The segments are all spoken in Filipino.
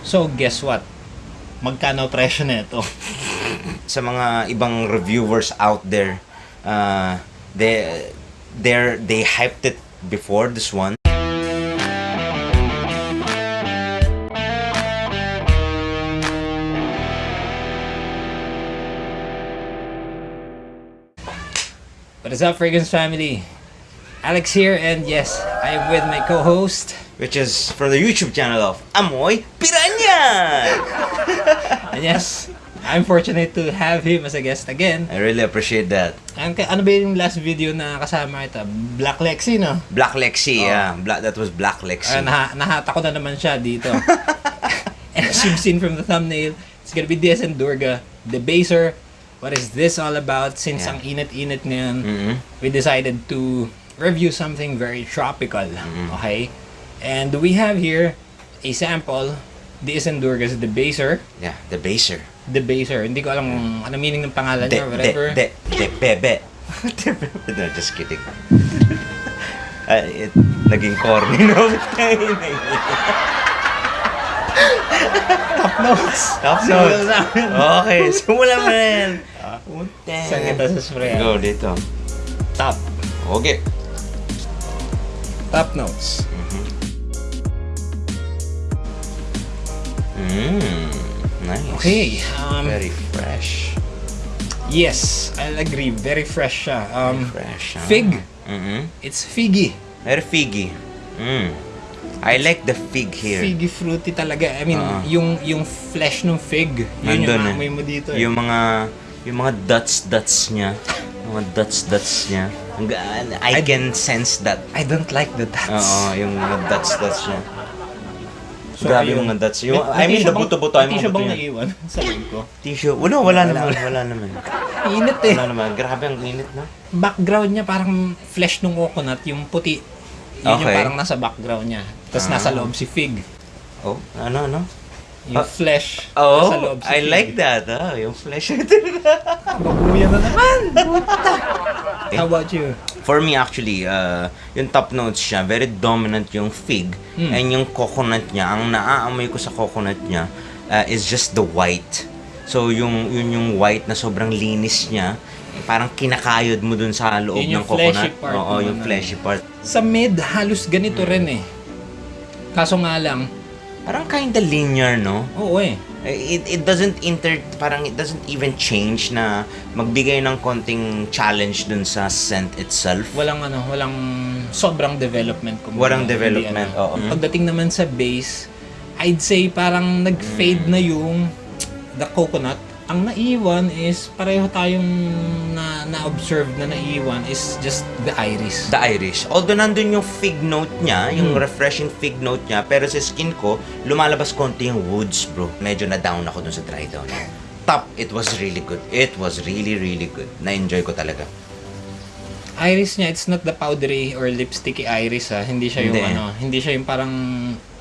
So, guess what? Magkano presyo nito? Sa mga ibang reviewers out there, uh, they they they hyped it before this one. What is up, Fragrance family? Alex here, and yes, I am with my co-host. which is from the YouTube channel of Amoy Piranha. And yes, I'm fortunate to have him as a guest again. I really appreciate that. Ang, ano ba yung last video na kasama ito? Black Lexi, no? Black Lexi, yeah. Black that was Black Uh, Lexi. nah nahata ko na naman siya dito. and as you've seen from the thumbnail, it's gonna be DS and Durga, the baser. What is this all about? Since Yeah. ang init-init ngayon, Mhm. we decided to review something very tropical. Mm-hmm. Okay? And we have here a sample. DS and Durga's the baser. Yeah, the baser. The baser. Hindi ko alam kung ano meaning ng pangalan De, niya, whatever. de, de. De, bebe. no, just kidding. Uh, it, naging corny no? Top notes. Top notes. okay, simulan mo na yan. Saan kita sa spray? Go dito. Top. Okay. Top notes. Mm, nice. Okay. Um, Very fresh. Yes, I'll agree. Very fresh siya. Um, Fresh, huh? Fig. Mm-hmm. It's figgy. Very figgy. Mm. I like the fig here. Figgy fruity talaga. I mean, Oo. yung yung flesh ng fig, yun Nandun yung eh. amoy mo dito. eh. Yung mga yung mga dots dots niya. Mga dots dots niya. I, can sense that. I don't like the dots. Oo, yung mga dots dots niya. So, Grabe yung mga dots. Yung, May- may I mean, the buto-buto. may tissue bang naiwan sa loob ko? Tissue. Wala, wala naman. Wala naman. Init eh. Wala naman. Grabe ang init, no? Background niya parang flesh ng coconut, yung puti. Yun yung Okay. parang nasa background niya. Tapos Ah. nasa loob si fig. Oh, ano, ano? Yung Ah. flesh. nasa Oh, loob si I fig. like that. Ah, yung flesh. Babuya na naman! Puta! How about you? For me, actually, uh, yung top notes siya, very dominant yung fig. Mm. And yung coconut niya, ang naaamoy ko sa coconut niya uh, is just the white. So, yung, yun yung white na sobrang linis niya, parang kinakayod mo dun sa loob Yun ng coconut. part Oo, yung fleshy part. Sa mid, halos ganito rin eh. Kaso nga lang, Parang kinda linear, no? oo eh. It, it doesn't inter, parang it doesn't even change na magbigay ng konting challenge dun sa scent itself. Walang ano, walang sobrang development. kumbaga. Walang development, ano. oo. Pagdating naman sa base, I'd say parang nag-fade na yung the coconut. Ang naiwan is pareho tayong na na-observe na naiwan is just the iris. The Irish. Although nandun yung fig note niya, yung Mm. refreshing fig note niya, pero sa skin ko, lumalabas konti yung woods, bro. Medyo na-down ako dun sa dry down. Top, it was really good. It was really, really good. Na-enjoy ko talaga. iris niya, it's not the powdery or lipsticky iris ha. Hindi siya yung Hindi. ano, hindi siya yung parang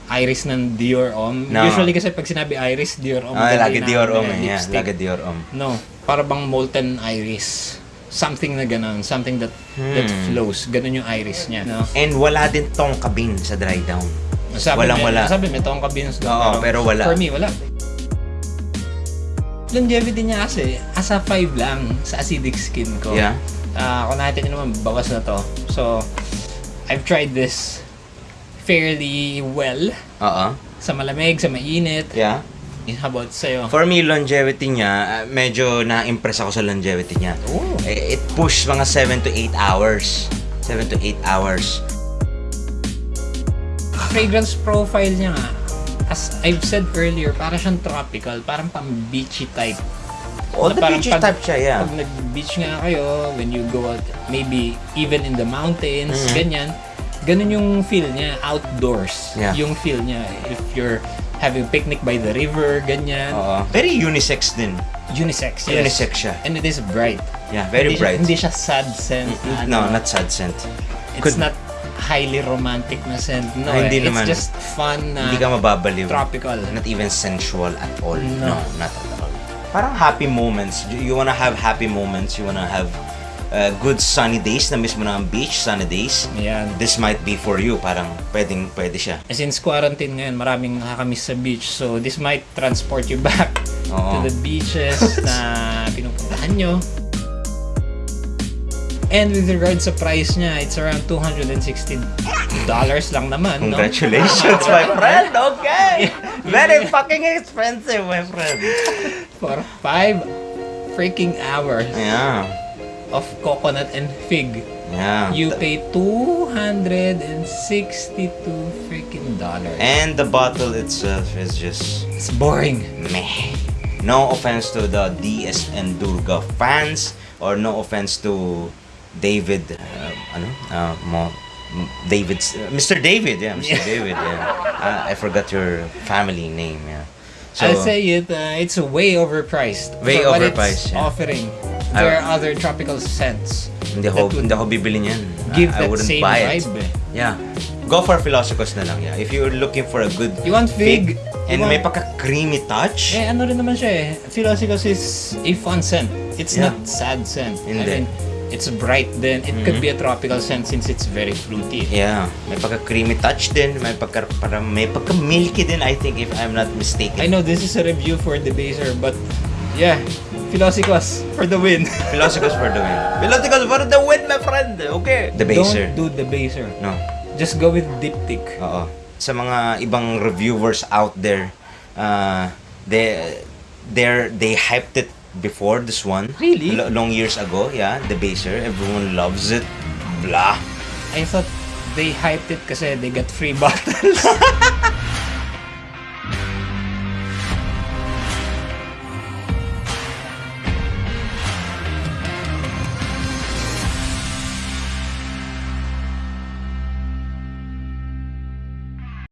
iris ng Dior Homme. No. Usually kasi pag sinabi iris, Dior Homme. Ah, ganda lagi Dior Homme. eh. Yeah, lagi Dior Homme. No, para bang molten iris. Something na ganun, something that that Hmm. flows. Ganun yung iris niya. No? And wala din tong kabin sa dry down. Sabi Walang may, wala. Sabi may tong kabins doon. Oo, pero wala. For me, wala. Longevity niya kasi, asa 5 lang sa acidic skin ko. Yeah. Ah, kung niyo naman, bawas na to. So, I've tried this fairly well Oo. sa malamig, sa mainit. Yeah. How about sa'yo? For me, longevity niya, ah, medyo na-impress ako sa longevity niya. Oh. Eh, It push mga 7 to 8 hours. 7 to 8 hours. fragrance profile niya nga, as I've said earlier, para siyang tropical, parang pang beachy type. Oh, Na the beachy pag- type siya, yeah. Pag nag-beach nga kayo, when you go out, maybe even in the mountains, Mhm. ganyan, ganun yung feel niya, outdoors. Yeah. Yung feel niya, if you're having picnic by the river, ganyan. Oo. Very unisex din. Unisex, yes. Unisex siya. And it is bright. Yeah, very hindi bright. Siya, hindi siya sad scent. na No, ano. not sad scent. It's could- not highly romantic na scent. No, Ah, eh. hindi it's naman. just fun na Hindi ka mababaliw. tropical. Not even sensual at all. No. No, not at all. Parang happy moments. You wanna have happy moments. You wanna have uh, good sunny days na mismo na ang beach, sunny days, Ayan. this might be for you. Parang pwedeng pwede siya. Since quarantine ngayon, maraming nakakamiss sa beach. So, this might transport you back Oo. to the beaches na pinupuntahan nyo. And with regards sa price niya, it's around $260 lang naman, no? Congratulations, my friend. Okay. Very fucking expensive, my friend. For five freaking hours Yeah. Of coconut and fig. Yeah. You pay 262 freaking dollars. And the bottle itself is just It's boring. meh. No offense to the DS and Durga fans or no offense to David uh, ano uh, mo David Mr. David yeah Mr. Yeah. David yeah uh, I forgot your family name yeah I'll say it, uh, it's way overpriced. Way for what overpriced, it's yeah. offering. There are other tropical scents. hindi ako hindi ako bibili niyan Give I, I that wouldn't same buy it vibe. eh. yeah go for Philosopher's na lang yeah if you're looking for a good You want fig? and you may want, pagka creamy touch Eh, ano rin naman siya eh. Philosophos is a fun scent. It's Yeah. not sad scent. Hindi. I mean, it's bright then. It could be a tropical scent since it's very fruity. Yeah, may pagka creamy touch din, may pagka parang may pagka milky din I think if I'm not mistaken. I know this is a review for the baser, but yeah, Philosophos for the win. Philosophers for the win. Philosophers for the win, my friend. Okay. The baser. Don't do the baser. No. Just go with diptych. Oo. Sa mga ibang reviewers out there, uh, they they they hyped it before this one. Really? Lo- long years ago, yeah, the baser. Everyone loves it. Blah. I thought they hyped it kasi they got free bottles.